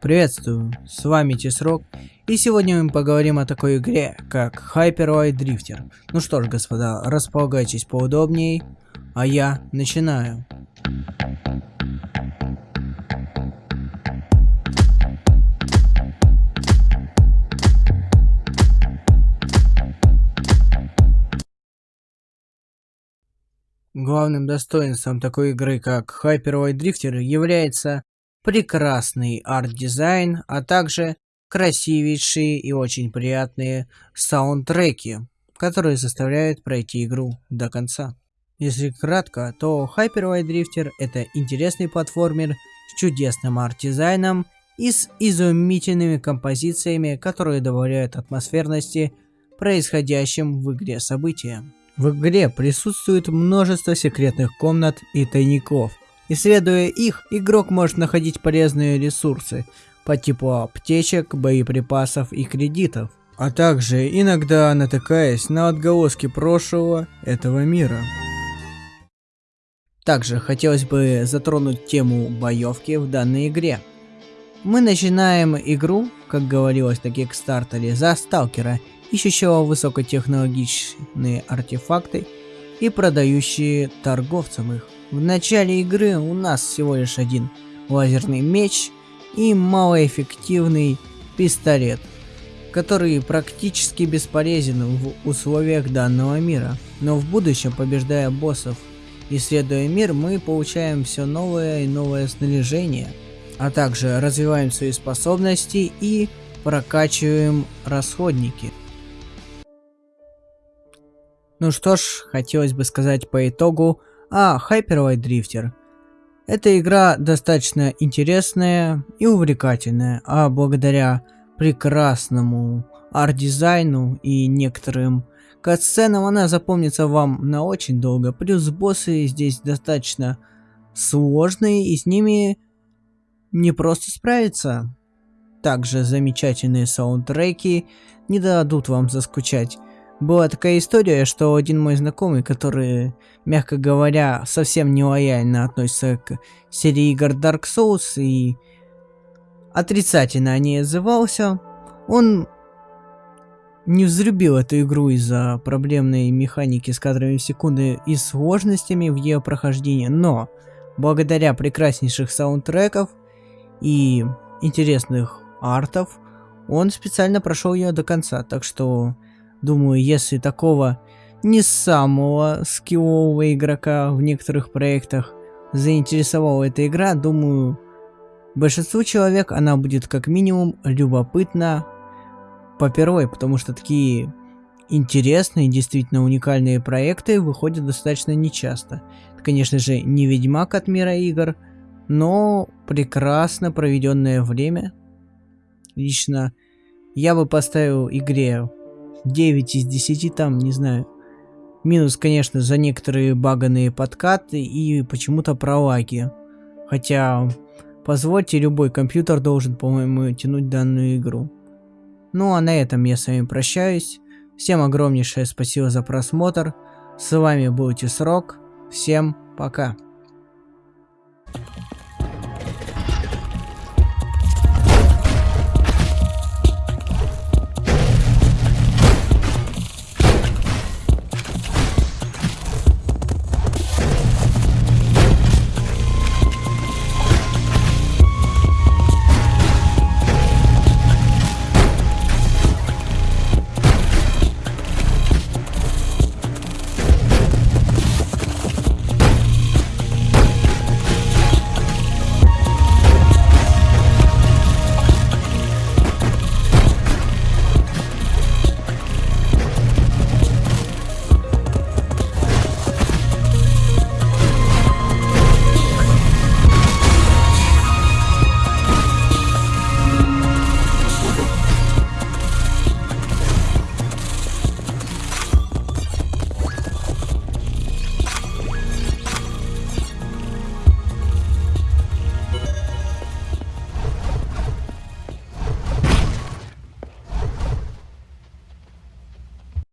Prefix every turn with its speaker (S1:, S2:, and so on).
S1: Приветствую, с вами Тесрок, и сегодня мы поговорим о такой игре, как Hyperwide Drifter. Ну что ж, господа, располагайтесь поудобнее, а я начинаю. Главным достоинством такой игры, как Hyperwide Drifter, является прекрасный арт-дизайн, а также красивейшие и очень приятные саундтреки, которые заставляют пройти игру до конца. Если кратко, то Hyper Light Drifter это интересный платформер с чудесным арт-дизайном и с изумительными композициями, которые добавляют атмосферности происходящим в игре событиям. В игре присутствует множество секретных комнат и тайников. Исследуя их, игрок может находить полезные ресурсы по типу аптечек, боеприпасов и кредитов, а также иногда натыкаясь на отголоски прошлого этого мира. Также хотелось бы затронуть тему боевки в данной игре. Мы начинаем игру, как говорилось на Кикстартере, за сталкера ищущего высокотехнологичные артефакты и продающие торговцам их. В начале игры у нас всего лишь один лазерный меч и малоэффективный пистолет, который практически бесполезен в условиях данного мира. Но в будущем, побеждая боссов, исследуя мир, мы получаем все новое и новое снаряжение, а также развиваем свои способности и прокачиваем расходники. Ну что ж, хотелось бы сказать по итогу о Hyperwide Drifter. Эта игра достаточно интересная и увлекательная, а благодаря прекрасному арт-дизайну и некоторым катсценам она запомнится вам на очень долго. Плюс боссы здесь достаточно сложные и с ними не просто справиться. Также замечательные саундтреки не дадут вам заскучать. Была такая история, что один мой знакомый, который, мягко говоря, совсем не лояльно относится к серии игр Dark Souls и отрицательно о ней отзывался, он не взлюбил эту игру из-за проблемной механики с кадрами в секунды и сложностями в ее прохождении, но благодаря прекраснейших саундтреков и интересных артов, он специально прошел ее до конца, так что Думаю, если такого не самого скиллового игрока в некоторых проектах заинтересовала эта игра, думаю, большинству человек она будет как минимум любопытна по первой, потому что такие интересные, действительно уникальные проекты выходят достаточно нечасто. Это, конечно же, не Ведьмак от мира игр, но прекрасно проведенное время. Лично я бы поставил игре 9 из 10 там, не знаю. Минус, конечно, за некоторые баганные подкаты и почему-то про лаги. Хотя, позвольте, любой компьютер должен, по-моему, тянуть данную игру. Ну а на этом я с вами прощаюсь. Всем огромнейшее спасибо за просмотр. С вами был Тисрок. Всем пока.